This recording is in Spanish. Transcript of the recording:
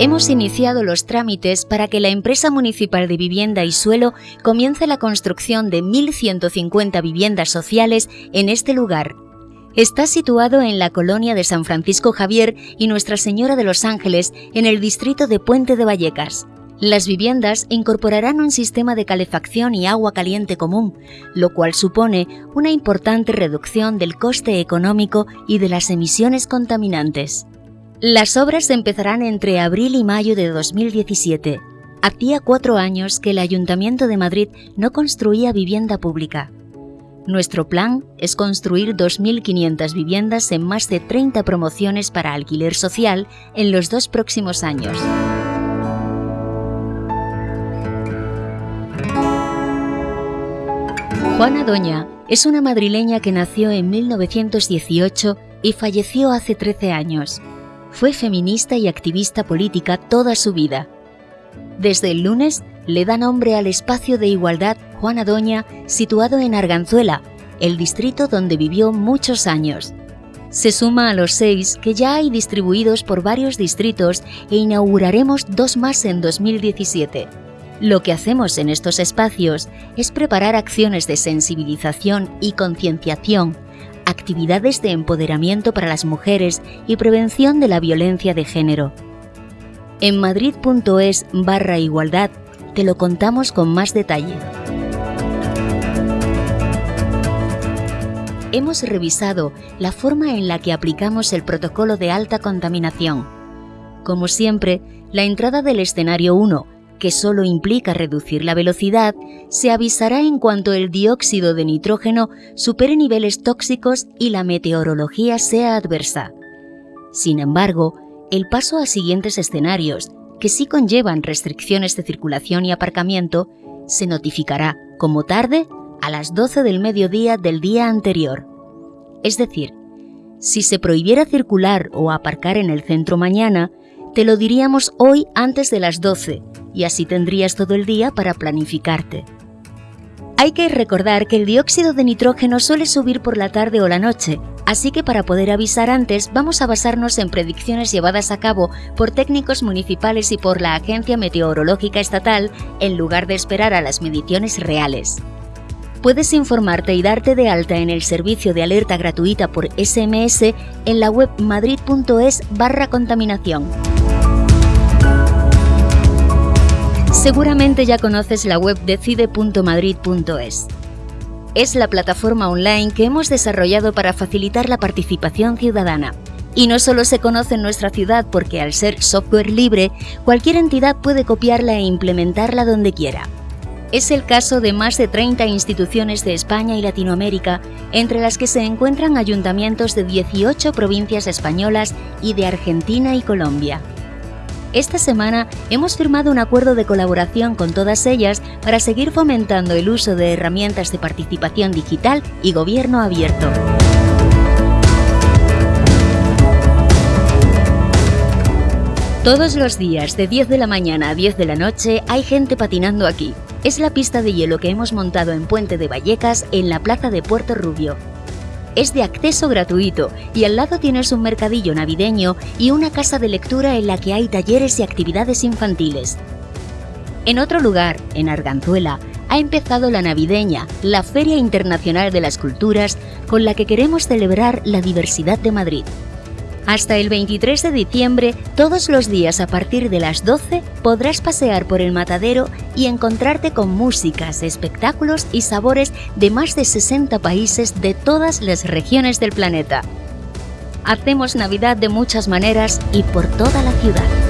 Hemos iniciado los trámites para que la empresa municipal de vivienda y suelo comience la construcción de 1.150 viviendas sociales en este lugar. Está situado en la colonia de San Francisco Javier y Nuestra Señora de los Ángeles, en el distrito de Puente de Vallecas. Las viviendas incorporarán un sistema de calefacción y agua caliente común, lo cual supone una importante reducción del coste económico y de las emisiones contaminantes. Las obras empezarán entre abril y mayo de 2017. Hacía cuatro años que el Ayuntamiento de Madrid no construía vivienda pública. Nuestro plan es construir 2.500 viviendas en más de 30 promociones para alquiler social en los dos próximos años. Juana Doña es una madrileña que nació en 1918 y falleció hace 13 años. Fue feminista y activista política toda su vida. Desde el lunes le da nombre al espacio de igualdad Juana Doña situado en Arganzuela, el distrito donde vivió muchos años. Se suma a los seis que ya hay distribuidos por varios distritos e inauguraremos dos más en 2017. Lo que hacemos en estos espacios es preparar acciones de sensibilización y concienciación actividades de empoderamiento para las mujeres y prevención de la violencia de género. En madrid.es barra igualdad te lo contamos con más detalle. Hemos revisado la forma en la que aplicamos el protocolo de alta contaminación. Como siempre, la entrada del escenario 1 que solo implica reducir la velocidad, se avisará en cuanto el dióxido de nitrógeno supere niveles tóxicos y la meteorología sea adversa. Sin embargo, el paso a siguientes escenarios, que sí conllevan restricciones de circulación y aparcamiento, se notificará, como tarde, a las 12 del mediodía del día anterior. Es decir, si se prohibiera circular o aparcar en el centro mañana, te lo diríamos hoy antes de las 12 y así tendrías todo el día para planificarte. Hay que recordar que el dióxido de nitrógeno suele subir por la tarde o la noche, así que para poder avisar antes vamos a basarnos en predicciones llevadas a cabo por técnicos municipales y por la Agencia Meteorológica Estatal en lugar de esperar a las mediciones reales. Puedes informarte y darte de alta en el servicio de alerta gratuita por SMS en la web madrid.es barra contaminación. Seguramente ya conoces la web decide.madrid.es. Es la plataforma online que hemos desarrollado para facilitar la participación ciudadana. Y no solo se conoce en nuestra ciudad porque al ser software libre, cualquier entidad puede copiarla e implementarla donde quiera. Es el caso de más de 30 instituciones de España y Latinoamérica, entre las que se encuentran ayuntamientos de 18 provincias españolas y de Argentina y Colombia. Esta semana hemos firmado un acuerdo de colaboración con todas ellas para seguir fomentando el uso de herramientas de participación digital y gobierno abierto. Todos los días, de 10 de la mañana a 10 de la noche, hay gente patinando aquí. Es la pista de hielo que hemos montado en Puente de Vallecas, en la plaza de Puerto Rubio es de acceso gratuito y al lado tienes un mercadillo navideño y una casa de lectura en la que hay talleres y actividades infantiles. En otro lugar, en Arganzuela, ha empezado la navideña, la Feria Internacional de las Culturas, con la que queremos celebrar la diversidad de Madrid. Hasta el 23 de diciembre, todos los días a partir de las 12, podrás pasear por el matadero y encontrarte con músicas, espectáculos y sabores de más de 60 países de todas las regiones del planeta. Hacemos Navidad de muchas maneras y por toda la ciudad.